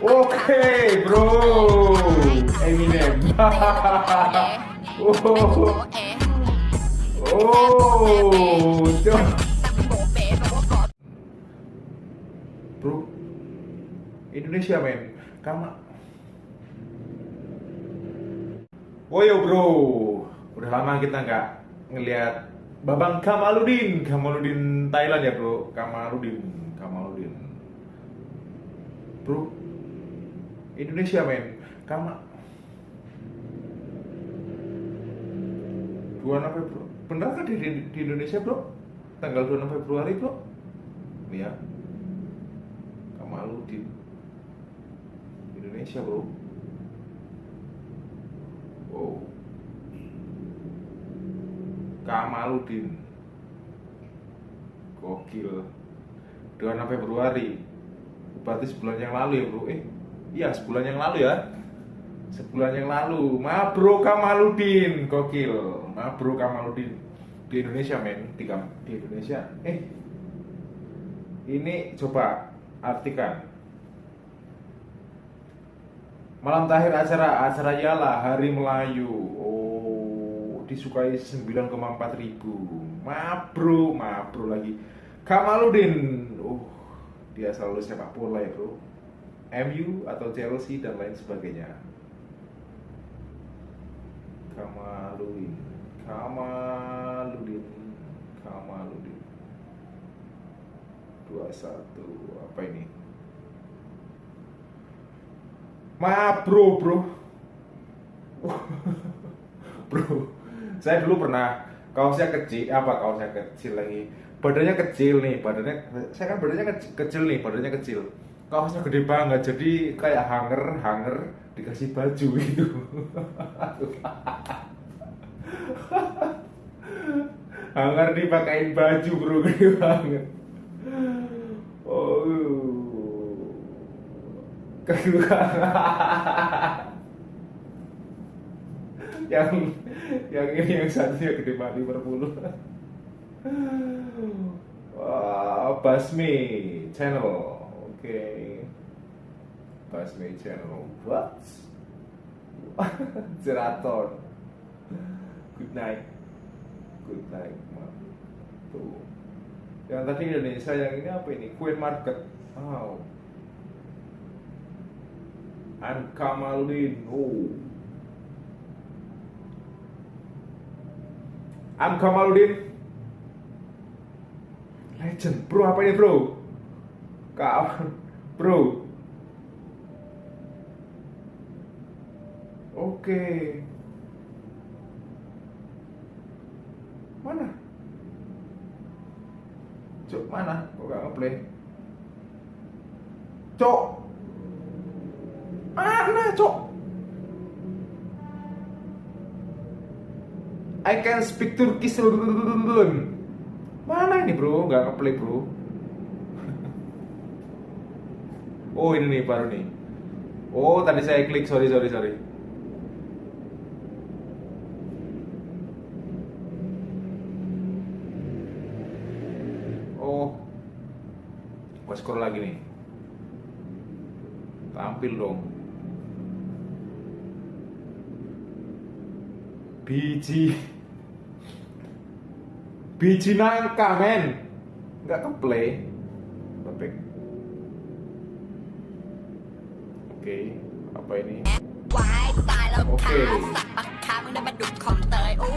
Oke, bro. Eminem. oh. Oh. Bro. Indonesia, men. Kama. Oh yo bro, udah lama kita nggak ngelihat Babang Kamaludin, Kamaludin Thailand ya bro, Kamaludin, Kamaludin. Bro, Indonesia men, Kama. Dua Februari, bener kan di, di, Indonesia bro? Tanggal 26 Februari bro? Iya, Kamaludin, Indonesia bro. Wow. Kamaludin. Gokil. 26 Februari. Berarti sebulan yang lalu ya, Bro. Eh, iya sebulan yang lalu ya. Sebulan yang lalu. Ma Bro Kamaludin. Gokil. Ma Bro Kamaludin. Di Indonesia, men. Di, di Indonesia. Eh. Ini coba artikan Malam terakhir acara acara Yala Hari Melayu. Oh, disukai 9,4 ribu. Mabro, mabro lagi. Kamaludin. Oh, dia selalu sepak bola ya, Bro. MU atau Chelsea dan lain sebagainya. Kamaludin. Kamaludin. Kamaludin. 21 apa ini? Ma bro bro Bro Saya dulu pernah Kaosnya kecil Apa kaosnya kecil lagi Badannya kecil nih Badannya Saya kan badannya kecil, kecil nih Badannya kecil Kaosnya gede banget Jadi kayak hanger Hanger Dikasih baju gitu. Hanger dipakein baju bro Gede banget. Oh. Yang yang ini yang satunya gede banget Liverpool. Wah, Basmi channel okay. Basmi channel what Jeraton good night good night tuh yang tadi Indonesia yang ini apa ini Queen Market wow and Kamaludin. Oh. I'm Kamaludin. Legend, bro apa ini bro? Kawan, bro. Oke. Mana? Cok mana? Kok gak ngeplay? Cok. Mana, cok? I can speak Turkish Mana ini bro? Gak ngeplay bro Oh ini nih baru nih. Oh tadi saya klik sorry sorry sorry. Oh. Gue scroll lagi nih. Tampil dong. Biji. Biji nangka men. Nggak เคเอาไปนี้วายตายแล้วขาสับปากขามึงได้มาดูคอมเตยโอ้ย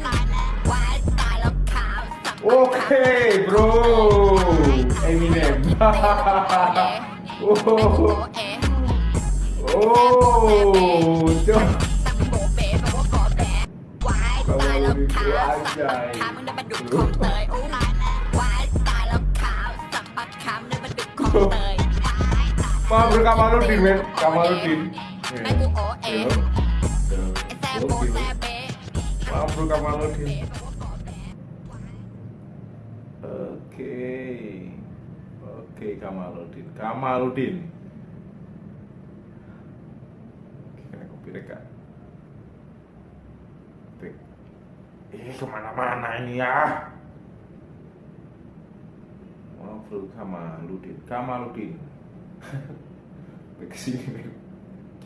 วายตายแล้วขาสับโอเค bro เอมิเนมโอ้โอ้เจ้าตายแล้วขาวสับปาคอมเบปาด้มอมเตย ร kamarudin men. Kamarudin ma bro kamarudin oke oke. Kamarudin kamarudin kena kopi dekat Eh ke mana-mana ini ya? Ngobrol Kamaludin Kamaludin 네, 그 백식이네요.